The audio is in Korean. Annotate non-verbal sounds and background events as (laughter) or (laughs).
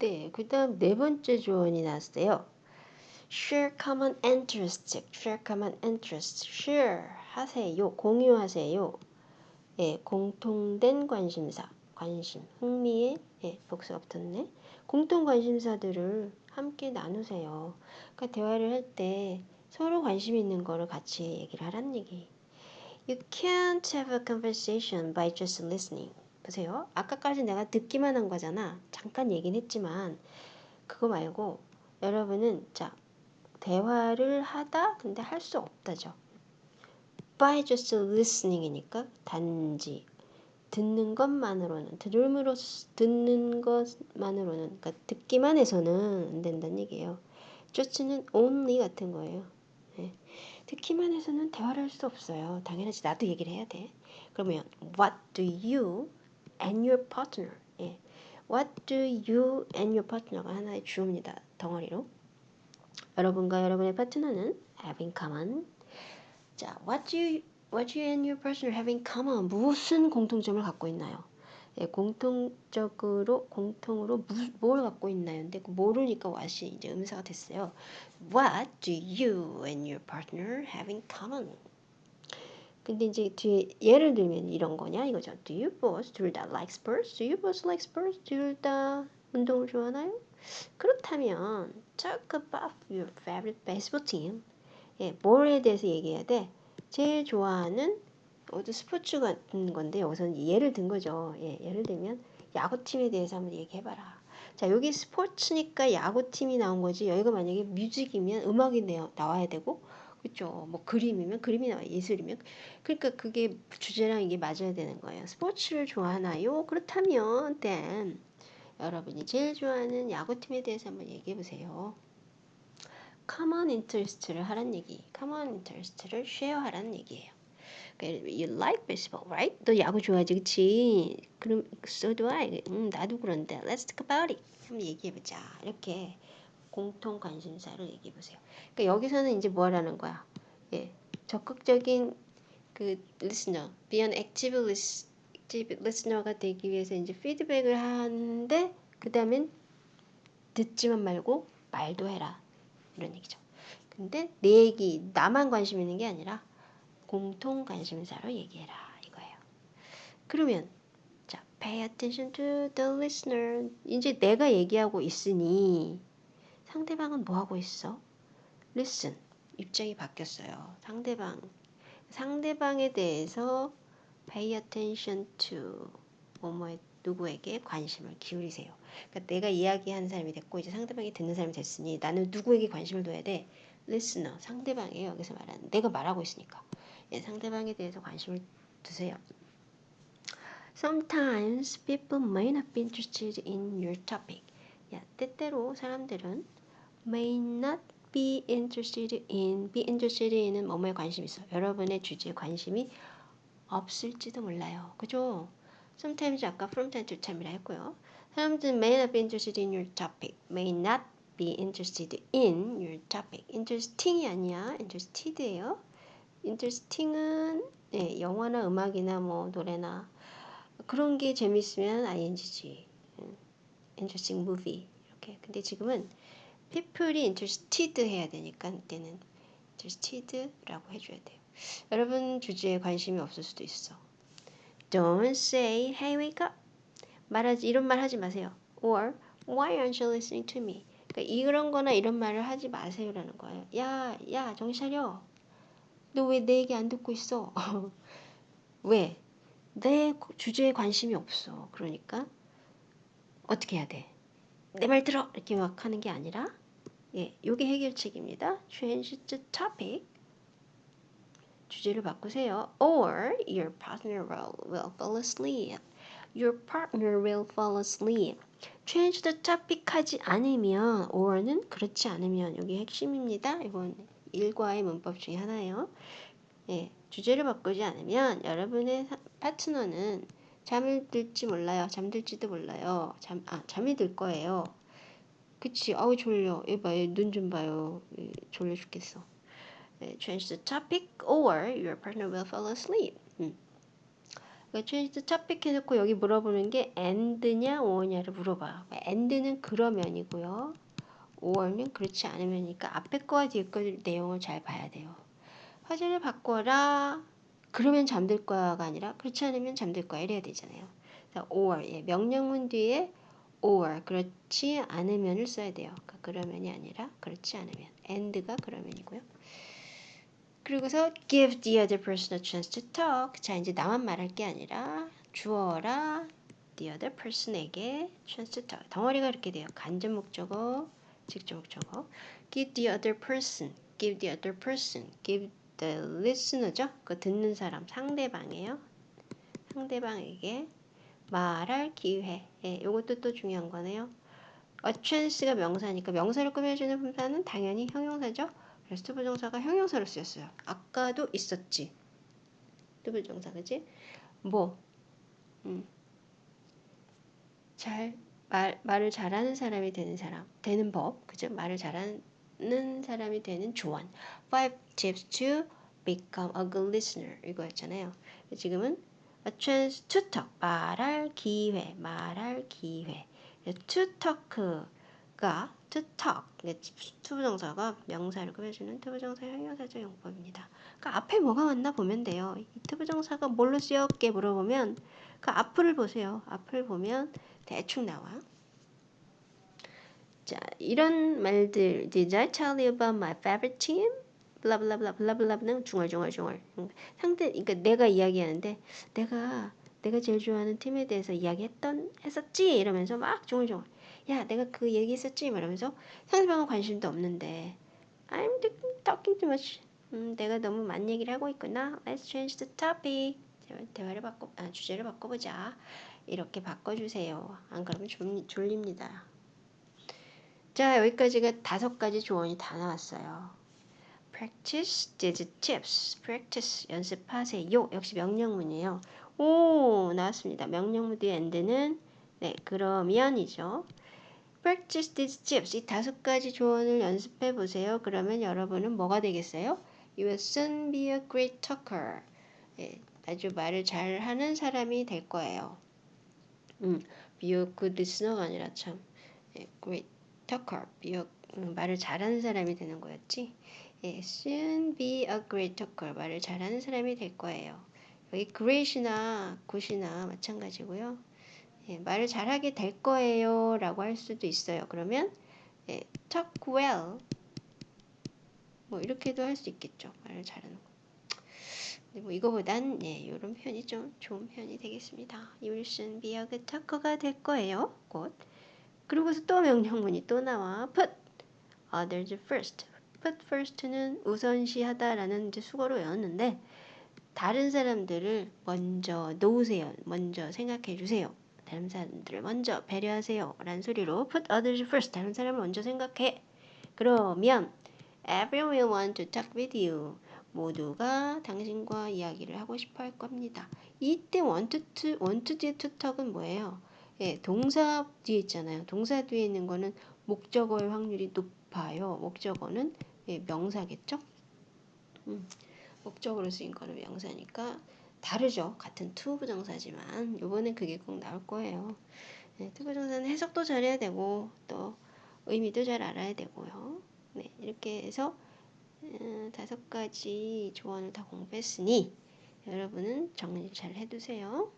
네, 그 다음 네 번째 조언이 나왔어요. share common interest, share common interest, share 하세요, 공유하세요. 예, 공통된 관심사, 관심, 흥미의 예, 복수가 붙었네. 공통 관심사들을 함께 나누세요. 그러니까 대화를 할 때 서로 관심 있는 거를 같이 얘기를 하라는 얘기. You can't have a conversation by just listening. 보세요. 아까까지 내가 듣기만 한 거잖아. 잠깐 얘기는 했지만 그거 말고 여러분은 자 대화를 하다 근데 할 수 없다죠. by just listening이니까 단지 듣는 것만으로는 들음으로 듣는 것만으로는 그러니까 듣기만 해서는 안 된다는 얘기예요. just는 only 같은 거예요. 네. 듣기만 해서는 대화를 할 수 없어요. 당연하지 나도 얘기를 해야 돼. 그러면 what do you and your partner 예. what do you and your partner가 하나의 주어입니다. 덩어리로 여러분과 여러분의 파트너는 have in common 자, what do you what you and your partner have in common 무슨 공통점을 갖고 있나요? 예, 공통적으로 공통으로 무, 뭘 갖고 있나요? 근데 그 모르니까 what이 이제 음사가 됐어요. What do you and your partner have in common? 근데 이제 뒤에 예를 들면 이런 거냐 이거죠. Do you both 둘 다 like sports? Do you both like sports? 둘 다 운동을 좋아하나요? 그렇다면 talk about your favorite baseball team. 예, 뭘에 대해서 얘기해야 돼? 제일 좋아하는 어떤 스포츠 같은 건데 여기서는 예를 든 거죠. 예, 예를 들면 야구팀에 대해서 한번 얘기해봐라. 자, 여기 스포츠니까 야구팀이 나온 거지. 여기가 만약에 뮤직이면 음악이 나와야 되고, 그렇죠. 뭐 그림이면 그림이 나와 예술이면 그러니까 그게 주제랑 이게 맞아야 되는 거예요. 스포츠를 좋아하나요? 그렇다면 then 여러분이 제일 좋아하는 야구팀에 대해서 한번 얘기해 보세요. common interest를 하란 얘기. common interest를 share 하라는 얘기예요. You like baseball, right? 너 야구 좋아하지, 그치? 그럼 so do I. 음, 나도 그런데 let's talk about it. 한번 얘기해보자. 이렇게 공통 관심사를 얘기해 보세요. 그러니까 여기서는 이제 뭐라는 거야? 예, 적극적인 그 listener, be an active listener가 되기 위해서 이제 피드백을 하는데 그 다음엔 듣지만 말고 말도 해라. 이런 얘기죠. 근데 내 얘기, 나만 관심 있는 게 아니라 공통 관심사로 얘기해라 이거예요. 그러면 자, pay attention to the listener. 이제 내가 얘기하고 있으니 상대방은 뭐 하고 있어? listen. 입장이 바뀌었어요. 상대방 상대방에 대해서 pay attention to 뭐뭐에 누구에게 관심을 기울이세요. 그러니까 내가 이야기하는 사람이 됐고 이제 상대방이 듣는 사람이 됐으니 나는 누구에게 관심을 둬야 돼? listener 상대방이에요. 여기서 말하는 내가 말하고 있으니까 예, 상대방에 대해서 관심을 두세요. Sometimes people may not be interested in your topic. 야, 때때로 사람들은 may not be interested in, be interested in은 뭐뭐에 관심 있어. 여러분의 주제에 관심이 없을지도 몰라요. 그죠? Sometimes 아까 from time to time이라 했고요. 사람들은 may not be interested in your topic. may not be interested in your topic. interesting이 아니야. interested예요. interesting은 네, 영화나 음악이나 뭐 노래나 그런 게 재밌으면 ing지. interesting movie 이렇게. 근데 지금은 people이 interested 해야 되니까 그때는 interested라고 해줘야 돼요. 여러분 주제에 관심이 없을 수도 있어. Don't say, hey, wake up. 말하지 이런 말 하지 마세요. Or why aren't you listening to me? 그러니까 이런 거나 이런 말을 하지 마세요라는 거예요. 야, 야, 정신 차려. 너 왜 내 얘기 안 듣고 있어? (laughs) 왜? 내 주제에 관심이 없어. 그러니까 어떻게 해야 돼? 내 말 들어! 이렇게 막 하는 게 아니라 예, 요게 해결책입니다. Change the topic. 주제를 바꾸세요. Or your partner will, will fall asleep. Your partner will fall asleep. Change the topic 하지 않으면 or는 그렇지 않으면 여기 핵심입니다. 이건 일과의 문법 중에 하나예요. 예, 주제를 바꾸지 않으면 여러분의 파트너는 잠을 들지 몰라요. 잠들지도 몰라요. 잠, 아, 잠이 들 거예요. 그치? 아우 졸려. 얘봐, 얘눈좀 봐요. 졸려 죽겠어. change the topic or your partner will fall asleep. 음. 그러니까 change topic 해놓고 여기 물어보는 게 and냐 or냐를 물어봐. and는 그러면이고요. or는 그렇지 않으면이니까 앞에 거와 뒤에 거 내용을 잘 봐야 돼요. 화제를 바꿔라. 그러면 잠들 거야가 아니라 그렇지 않으면 잠들 거야 이래야 되잖아요. or 예, 명령문 뒤에 or 그렇지 않으면을 써야 돼요. 그러니까 그러면이 아니라 그렇지 않으면 and가 그러면이고요. 그리고서 give the other person a chance to talk. 자 이제 나만 말할 게 아니라 주어라 the other person에게 chance to talk. 덩어리가 이렇게 돼요. 간접 목적어, 직접 목적어. give the other person, give the other person, give the listener죠. 그 듣는 사람 상대방이에요. 상대방에게 말할 기회. 예, 이것도 또 중요한 거네요. chance가 명사니까 명사를 꾸며주는 분사는 당연히 형용사죠. 그래서 투부정사가 형용사로 쓰였어요. 아까도 있었지. 투부정사 그지? 뭐, 음, 잘 말, 말을 잘하는 사람이 되는 사람, 되는 법, 그죠? 말을 잘하는 사람이 되는 조언. Five tips to become a good listener 이거였잖아요. 지금은 a chance to talk 말할 기회 말할 기회 to talk가 to talk 투부정사가 명사를 꾸며주는 투부정사 형용사적 용법입니다. 그러니까 앞에 뭐가 왔나 보면 돼요. 이 투부정사가 뭘로 쓰였게 물어보면 그 앞을 보세요. 앞을 보면 대충 나와. 자, 이런 말들 Did I tell you about my favorite team? 블라블라블라 블라블라는 중얼중얼중얼. 상대 그러니까 내가 이야기하는데 내가 내가 제일 좋아하는 팀에 대해서 이야기했던 했었지? 이러면서 막 중얼중얼. 야 내가 그 얘기했었지? 이러면서 상대방은 관심도 없는데 I'm talking too much. 음, 내가 너무 많은 얘기를 하고 있구나. Let's change the topic. 대화를 바꿔 아, 주제를 바꿔보자. 이렇게 바꿔주세요. 안 그러면 졸, 졸립니다. 자 여기까지가 다섯 가지 조언이 다 나왔어요 practice these tips. practice 연습하세요. 역시 명령문이에요. 오 나왔습니다. 명령문 뒤에 end는 네 그러면이죠. practice these tips. 이 다섯 가지 조언을 연습해 보세요. 그러면 여러분은 뭐가 되겠어요? You will soon be a great talker. 네, 아주 말을 잘 하는 사람이 될 거예요. 음, be a good listener가 아니라 참 네, great talker. be a, 음, 말을 잘하는 사람이 되는 거였지. 예, soon be a great talker. 말을 잘하는 사람이 될 거예요. 여기 great이나 good이나 마찬가지고요. 예, 말을 잘하게 될 거예요. 라고 할 수도 있어요. 그러면 예, talk well 뭐 이렇게도 할 수 있겠죠. 말을 잘하는 거. 근데 뭐 이거보단 예, 이런 표현이 좀 좋은 표현이 되겠습니다. You will soon be a good talker가 될 거예요. 곧. 그리고서 또 명령문이 또 나와. Put others first. Put first는 우선시하다라는 이제 수거로 외웠는데 다른 사람들을 먼저 놓으세요. 먼저 생각해 주세요. 다른 사람들을 먼저 배려하세요. 라는 소리로 put others first. 다른 사람을 먼저 생각해. 그러면 everyone will want to talk with you. 모두가 당신과 이야기를 하고 싶어 할 겁니다. 이때 want to, want 뒤에 to talk은 뭐예요? 예, 동사 뒤에 있잖아요. 동사 뒤에 있는 거는 목적어의 확률이 높아요. 목적어는 예, 명사겠죠? 음, 목적으로 쓰인 거는 명사니까 다르죠. 같은 to 부정사지만 이번엔 그게 꼭 나올 거예요. 네, to 부정사는 해석도 잘해야 되고 또 의미도 잘 알아야 되고요. 네, 이렇게 해서 음, 다섯 가지 조언을 다 공부했으니 여러분은 정리 잘 해두세요.